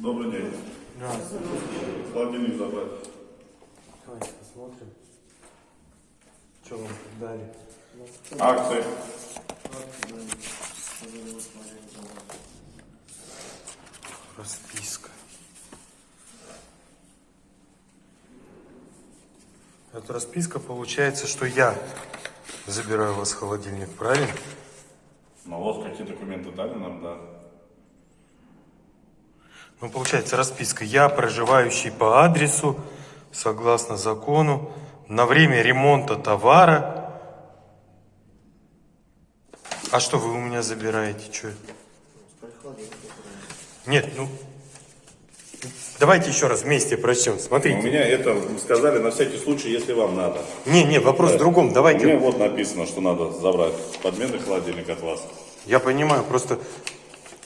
Добрый день. Здравствуйте. Холодильник забрать. Давайте посмотрим. Что вам дали? Акции. Расписка. Это расписка получается, что я забираю у вас холодильник, правильно? Ну вот какие документы дали нам, да. Ну, получается, расписка. Я, проживающий по адресу, согласно закону, на время ремонта товара. А что вы у меня забираете? Что? Нет, ну... Давайте еще раз вместе прочтем. У Смотрите. меня это сказали на всякий случай, если вам надо. Не, не, вопрос в другом. У меня Давайте. вот написано, что надо забрать подменный холодильник от вас. Я понимаю, просто...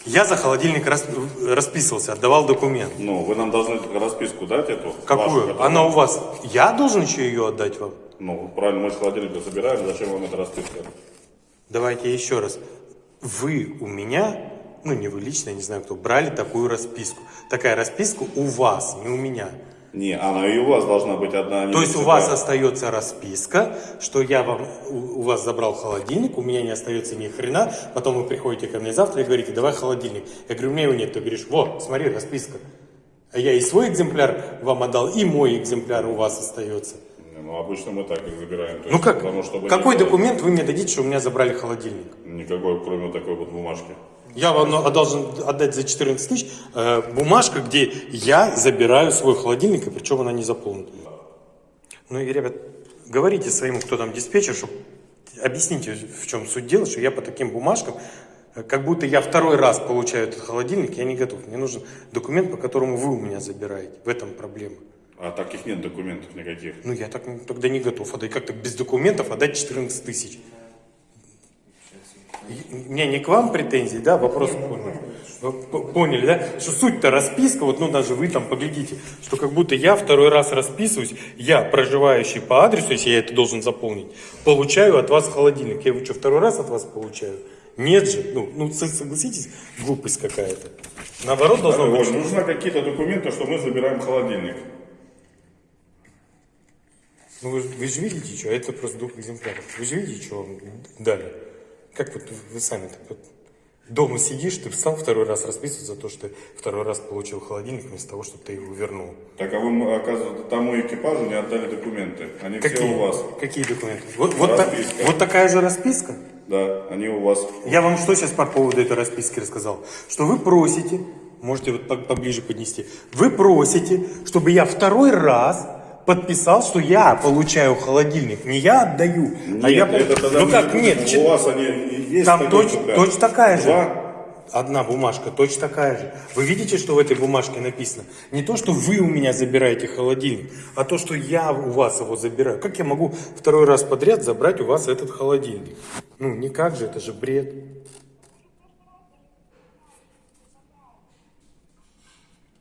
Я за холодильник рас- расписывался, отдавал документ. Ну, вы нам должны расписку дать эту. вашу, Какую? которую- Она у вас. Я должен еще ее отдать вам? Ну, правильно, мы же холодильник забираем, зачем вам эта расписка? Давайте еще раз. Вы у меня, ну не вы лично, я не знаю кто, брали такую расписку. Такая расписка у вас, не у меня. Не, она и у вас должна быть одна. а То есть у вас остается расписка, что я вам у, у вас забрал холодильник, у меня не остается ни хрена, потом вы приходите ко мне завтра и говорите, давай холодильник. Я говорю, у меня его нет. Ты говоришь, вот, смотри, расписка. А я и свой экземпляр вам отдал, и мой экземпляр у вас остается. Не, Ну, обычно мы так их забираем. Ну есть, как? Потому, чтобы Какой было документ вы мне дадите, что у меня забрали холодильник? Никакой, кроме такой вот бумажки. Я вам должен отдать за 14 тысяч э, бумажка, где я забираю свой холодильник, и причем она не заполнена. Ну и, ребят, говорите своему, кто там диспетчер, чтобы объясните, в чем суть дела, что я по таким бумажкам, э, как будто я второй раз получаю этот холодильник, я не готов. Мне нужен документ, по которому вы у меня забираете. В этом проблема. А таких нет документов никаких. Ну, я так тогда не готов отдать. Как так без документов отдать 14 тысяч? У меня не к вам претензий, да, вопрос поняли. Вы п- Поняли, да? Что суть-то расписка, вот ну даже вы там поглядите, что как будто я второй раз расписываюсь, я, проживающий по адресу, если я это должен заполнить, получаю от вас холодильник. Я его что, второй раз от вас получаю? Нет же, ну, ну со- согласитесь, глупость какая-то. Наоборот, должно быть, нужно какие-то документы, что мы забираем холодильник. Ну вы, вы же видите, что это просто двух экземпляров. Вы же видите, что вам дали. Как вот вы сами так вот дома сидишь, ты встал второй раз расписываться за то, что ты второй раз получил холодильник вместо того, чтобы ты его вернул. Так а вы, оказывается, тому экипажу не отдали документы. Они все Какие, у вас. какие документы? Вот, вот, та- вот такая же расписка? Да, они у вас. Я вам что сейчас по поводу этой расписки рассказал? Что вы просите, можете вот по- поближе поднести, вы просите, чтобы я второй раз подписал, что я получаю холодильник. Не я отдаю, а я... Нет, это тогда ну как, нет, У вас они есть. Там точно, точно такая же. Два? Одна бумажка, точно такая же. Вы видите, что в этой бумажке написано? Не то, что вы у меня забираете холодильник, а то, что я у вас его забираю. Как я могу второй раз подряд забрать у вас этот холодильник? Ну, никак же, это же бред.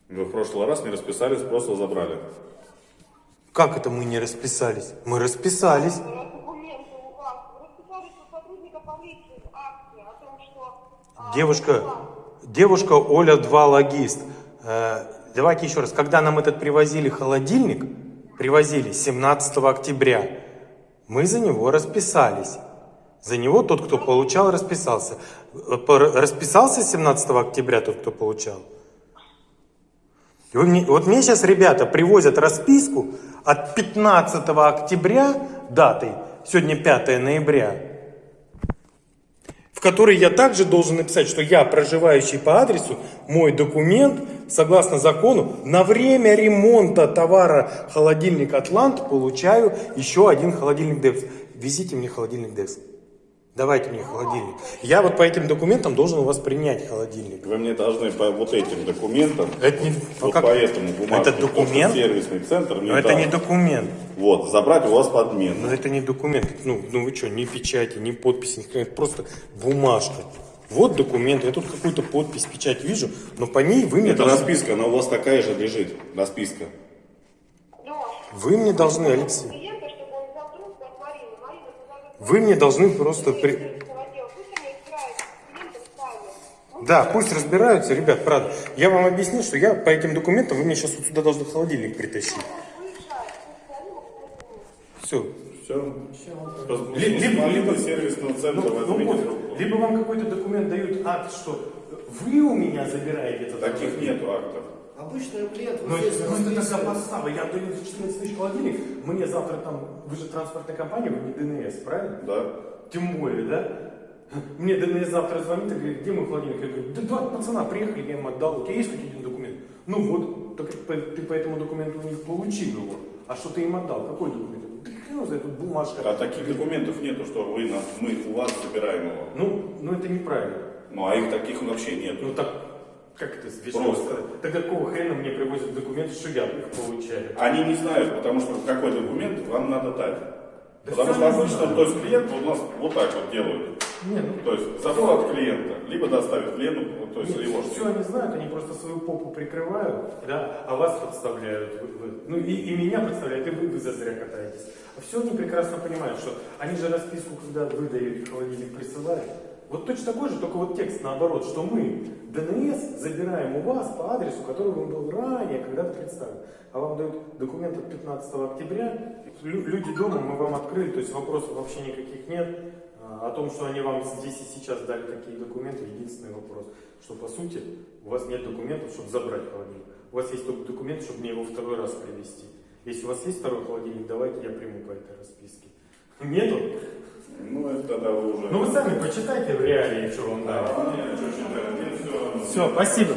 Вы в прошлый раз не расписались, просто забрали. Как это мы не расписались? Мы расписались. а, Девушка, девушка Оля 2 логист. Э, давайте еще раз. Когда нам этот привозили холодильник, привозили 17 октября, мы за него расписались. За него тот, кто получал, расписался. Э, Расписался 17 октября тот, кто получал? И вы мне- вот мне сейчас ребята привозят расписку от 15 октября датой, сегодня 5 ноября, в которой я также должен написать, что я, проживающий по адресу, мой документ, согласно закону, на время ремонта товара холодильник Атлант получаю еще один холодильник Девс. Везите мне холодильник Девс. Давайте мне холодильник. Я вот по этим документам должен у вас принять холодильник. Вы мне должны по вот этим документам, Это не, вот как- по этому бумажке, Это документ? сервисный центр мне Но это не документ. Вот, забрать у вас подмену. Но это не документ. Ну, ну вы что, ни печати, ни подписи, ни просто бумажка. Вот документ. Я тут какую-то подпись, печать вижу, но по ней вы мне, Это должны, расписка, она у вас такая же лежит. Расписка. Лёш, вы мне должны, Алексей, клиента, чтобы он взял трубку от Марины. Марина, ты должна вы мне должны просто... При... Да, пусть разбираются, ребят, правда. Я вам объяснил, что я по этим документам, вы мне сейчас вот сюда должны холодильник притащить. Все. Все. Ли- либо- либо- сервисного центра Ну, ну вот, либо вам какой-то документ дают акт, что вы у меня забираете этот Таких нету актов. Обычный клиент, Ну, вот здесь это просто расписано. такая подстава. Я даю за 14 тысяч холодильник, мне завтра там, вы же транспортная компания, вы не ДНС, правильно? Да. Тем более, да? Мне ДНС завтра звонит и говорит, где мой холодильник? Я говорю, да два пацана приехали, я им отдал, у тебя есть хоть один документ? Ну вот, так ты по этому документу у них получил его. А что ты им отдал? Какой документ? Знает, тут бумажка. А таких документов нету, что вы нас, мы у вас забираем его. Ну, ну это неправильно. Ну а их таких вообще нет. Ну так, как это вежливо Просто. сказать? Тогда какого хрена мне привозят документы, что я их получаю? Они не знают, потому что какой документ вам надо дать. Да потому что обычно, то есть клиент у нас вот так вот делают. Не, ну, То есть забрал от клиента, либо доставит клиенту, то есть его же. все они знают, они просто свою попу прикрывают, да, а вас подставляют. Вы- вы- ну и, и меня подставляют, и вы, вы зазря катаетесь. А все они прекрасно понимают, что они же расписку, когда вы даете холодильник, присылают. Вот точно такой же, только вот текст наоборот, что мы ДНС забираем у вас по адресу, который вам был ранее когда-то представлен. А вам дают документ от 15 октября, Лю- люди дома, мы вам открыли, то есть вопросов вообще никаких нет. А, О том, что они вам здесь и сейчас дали такие документы, единственный вопрос, что по сути у вас нет документов, чтобы забрать холодильник. У вас есть только документ, чтобы мне его второй раз привезти. Если у вас есть второй холодильник, давайте я приму по этой расписке. Нету? Ну это тогда вы уже... Ну вы сами почитайте в реалии, что вам дали. Нет, что читать, всё. Все, спасибо.